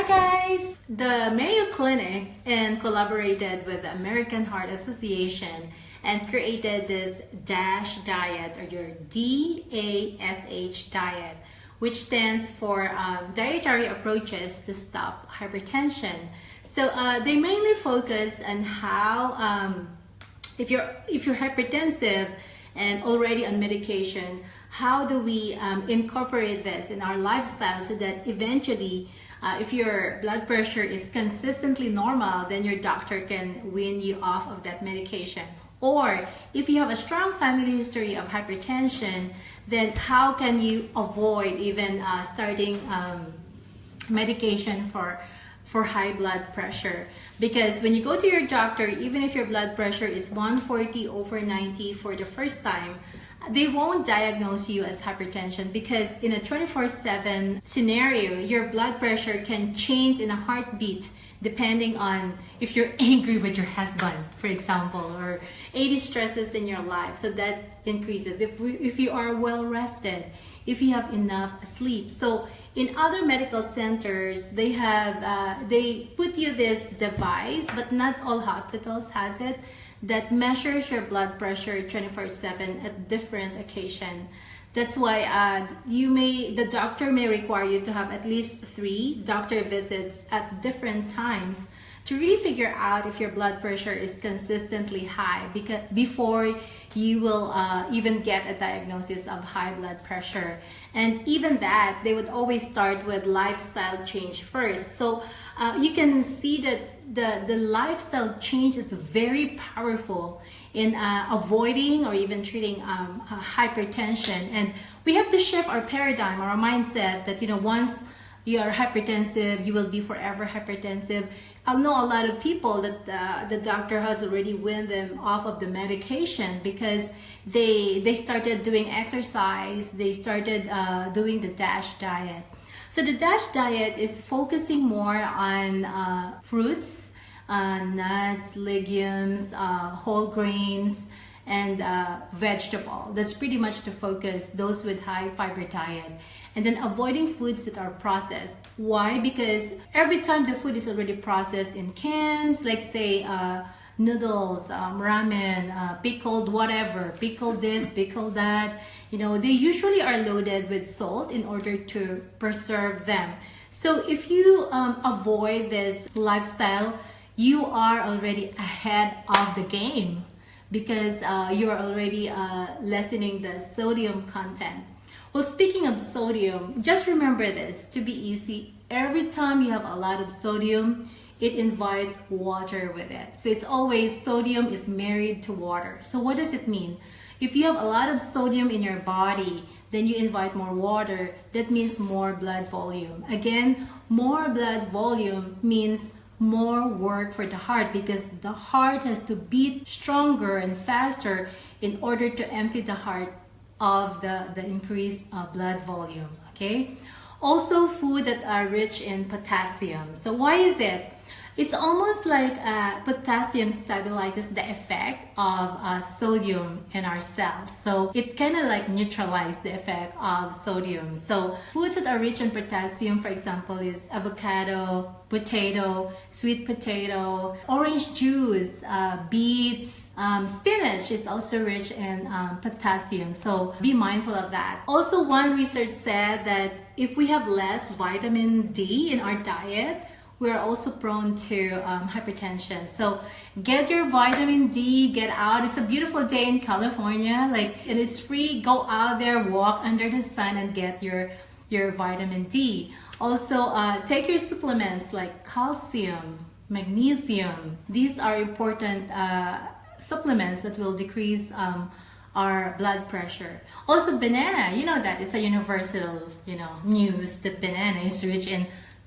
Hi guys! The Mayo Clinic and collaborated with the American Heart Association and created this DASH diet or your D-A-S-H diet which stands for um, dietary approaches to stop hypertension. So uh, they mainly focus on how um, if you're if you're hypertensive and already on medication, how do we um, incorporate this in our lifestyle so that eventually uh, if your blood pressure is consistently normal, then your doctor can wean you off of that medication. Or if you have a strong family history of hypertension, then how can you avoid even uh, starting um, medication for for high blood pressure because when you go to your doctor even if your blood pressure is 140 over 90 for the first time they won't diagnose you as hypertension because in a 24-7 scenario, your blood pressure can change in a heartbeat depending on if you're angry with your husband, for example, or 80 stresses in your life. So that increases. If, we, if you are well rested, if you have enough sleep. So in other medical centers, they have, uh, they put you this device, but not all hospitals has it that measures your blood pressure 24-7 at different occasion. That's why uh, you may, the doctor may require you to have at least three doctor visits at different times to really figure out if your blood pressure is consistently high because before you will uh, even get a diagnosis of high blood pressure. And even that, they would always start with lifestyle change first. So uh, you can see that the, the lifestyle change is very powerful in uh, avoiding or even treating um, uh, hypertension. And we have to shift our paradigm, or our mindset that, you know, once you are hypertensive, you will be forever hypertensive. I know a lot of people that uh, the doctor has already weaned them off of the medication because they they started doing exercise, they started uh, doing the DASH diet. So the DASH diet is focusing more on uh, fruits, uh, nuts, legumes, uh, whole grains, and uh, vegetable. That's pretty much the focus, those with high fiber diet. And then avoiding foods that are processed. Why? Because every time the food is already processed in cans, like say uh, noodles, um, ramen, uh, pickled whatever, pickled this, pickled that, you know, they usually are loaded with salt in order to preserve them. So if you um, avoid this lifestyle, you are already ahead of the game because uh, you're already uh, lessening the sodium content. Well, speaking of sodium, just remember this to be easy. Every time you have a lot of sodium, it invites water with it. So it's always sodium is married to water. So what does it mean? If you have a lot of sodium in your body, then you invite more water. That means more blood volume. Again, more blood volume means more work for the heart because the heart has to beat stronger and faster in order to empty the heart of the, the increased uh, blood volume, okay? Also food that are rich in potassium. So why is it? It's almost like uh, potassium stabilizes the effect of uh, sodium in our cells. So it kind of like neutralizes the effect of sodium. So foods that are rich in potassium, for example, is avocado, potato, sweet potato, orange juice, uh, beets, um, spinach is also rich in um, potassium, so be mindful of that. Also, one research said that if we have less vitamin D in our diet, we're also prone to um, hypertension. So get your vitamin D, get out. It's a beautiful day in California, like, and it's free. Go out there, walk under the sun and get your, your vitamin D. Also, uh, take your supplements like calcium, magnesium. These are important uh, supplements that will decrease um, our blood pressure. Also banana, you know that it's a universal, you know, news that banana is rich in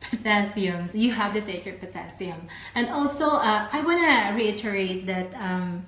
potassium. You have to take your potassium. And also, uh, I want to reiterate that um,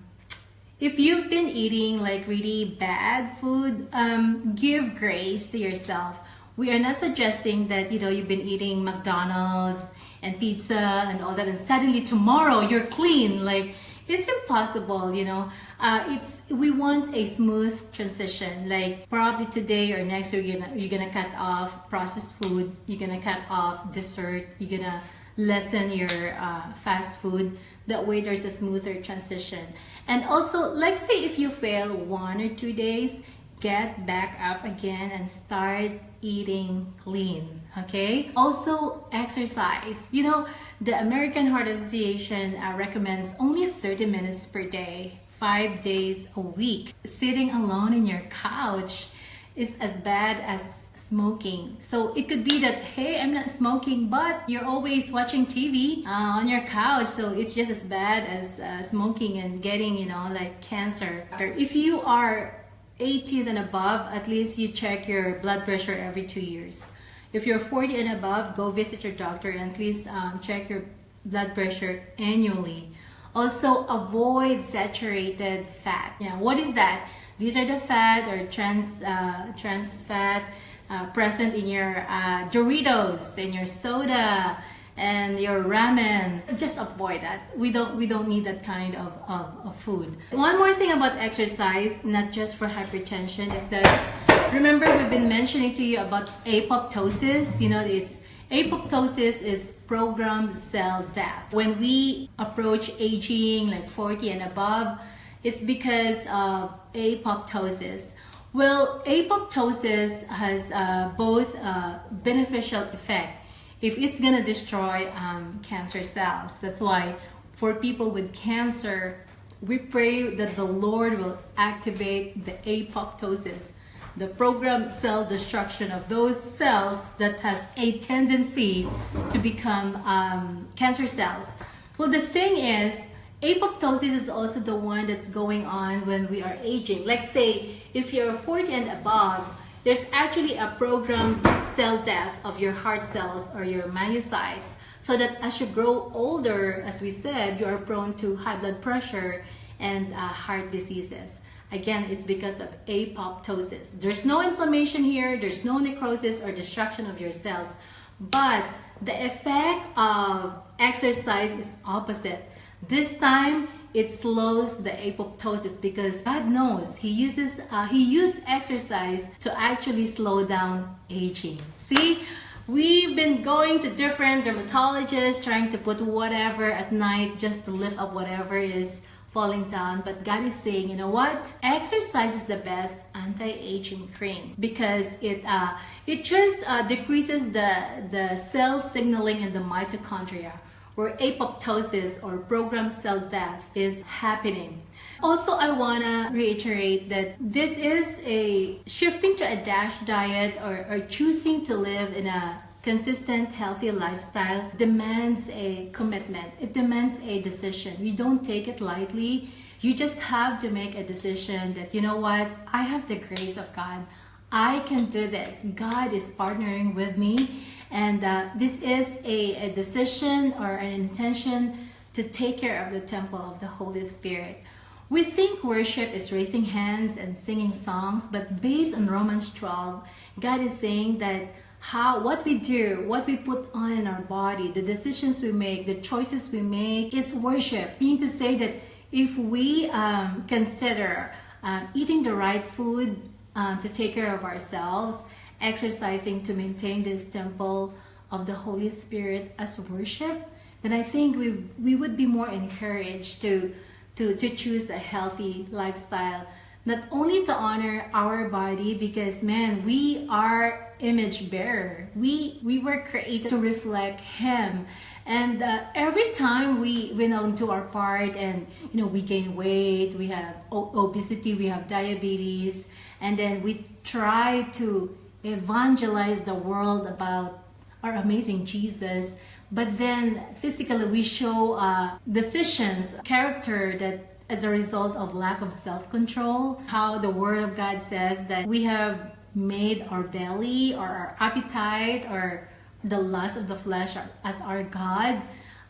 if you've been eating like really bad food, um, give grace to yourself. We are not suggesting that, you know, you've been eating McDonald's and pizza and all that and suddenly tomorrow you're clean. Like, it's impossible, you know. Uh, it's we want a smooth transition. Like probably today or next you're gonna you're gonna cut off processed food. You're gonna cut off dessert. You're gonna lessen your uh, fast food. That way, there's a smoother transition. And also, let's say if you fail one or two days, get back up again and start eating clean. Okay. Also, exercise. You know, the American Heart Association uh, recommends only 30 minutes per day five days a week. Sitting alone in your couch is as bad as smoking. So it could be that, hey, I'm not smoking, but you're always watching TV uh, on your couch. So it's just as bad as uh, smoking and getting, you know, like cancer. If you are 18 and above, at least you check your blood pressure every two years. If you're 40 and above, go visit your doctor and at least um, check your blood pressure annually. Also, avoid saturated fat. Yeah, what is that? These are the fat or trans uh, trans fat uh, present in your uh, Doritos, in your soda, and your ramen. Just avoid that. We don't we don't need that kind of, of, of food. One more thing about exercise, not just for hypertension, is that remember we've been mentioning to you about apoptosis. You know, it's Apoptosis is programmed cell death. When we approach aging like 40 and above, it's because of apoptosis. Well, apoptosis has uh, both a beneficial effect if it's gonna destroy um, cancer cells. That's why for people with cancer, we pray that the Lord will activate the apoptosis the programmed cell destruction of those cells that has a tendency to become um, cancer cells. Well, the thing is, apoptosis is also the one that's going on when we are aging. Like say, if you're 40 and above, there's actually a programmed cell death of your heart cells or your myocytes so that as you grow older, as we said, you are prone to high blood pressure and uh, heart diseases. Again, it's because of apoptosis. There's no inflammation here, there's no necrosis or destruction of your cells, but the effect of exercise is opposite. This time, it slows the apoptosis because God knows He uses uh, He used exercise to actually slow down aging. See, we've been going to different dermatologists trying to put whatever at night just to lift up whatever is falling down but God is saying you know what? Exercise is the best anti-aging cream because it uh, it just uh, decreases the the cell signaling in the mitochondria where apoptosis or programmed cell death is happening. Also, I want to reiterate that this is a shifting to a DASH diet or, or choosing to live in a consistent healthy lifestyle demands a commitment. It demands a decision. We don't take it lightly. You just have to make a decision that you know what? I have the grace of god. I can do this. God is partnering with me. And uh, this is a, a decision or an intention to take care of the temple of the holy spirit. We think worship is raising hands and singing songs but based on romans 12 god is saying that how what we do what we put on in our body the decisions we make the choices we make is worship. Meaning to say that if we um, consider um, eating the right food um, to take care of ourselves exercising to maintain this temple of the holy spirit as worship then i think we we would be more encouraged to to to choose a healthy lifestyle not only to honor our body because man we are image bearer. We we were created to reflect him. And uh, every time we went on to our part and you know we gain weight we have obesity we have diabetes and then we try to evangelize the world about our amazing jesus. But then physically we show uh, decisions character that as a result of lack of self-control. How the Word of God says that we have made our belly or our appetite or the lust of the flesh as our God,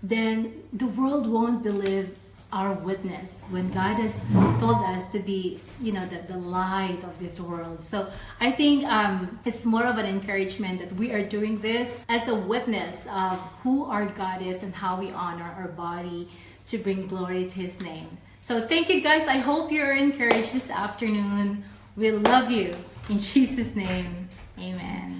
then the world won't believe our witness when God has told us to be, you know, the, the light of this world. So I think um, it's more of an encouragement that we are doing this as a witness of who our God is and how we honor our body to bring glory to His name. So thank you guys. I hope you're encouraged this afternoon. We love you. In Jesus' name, amen.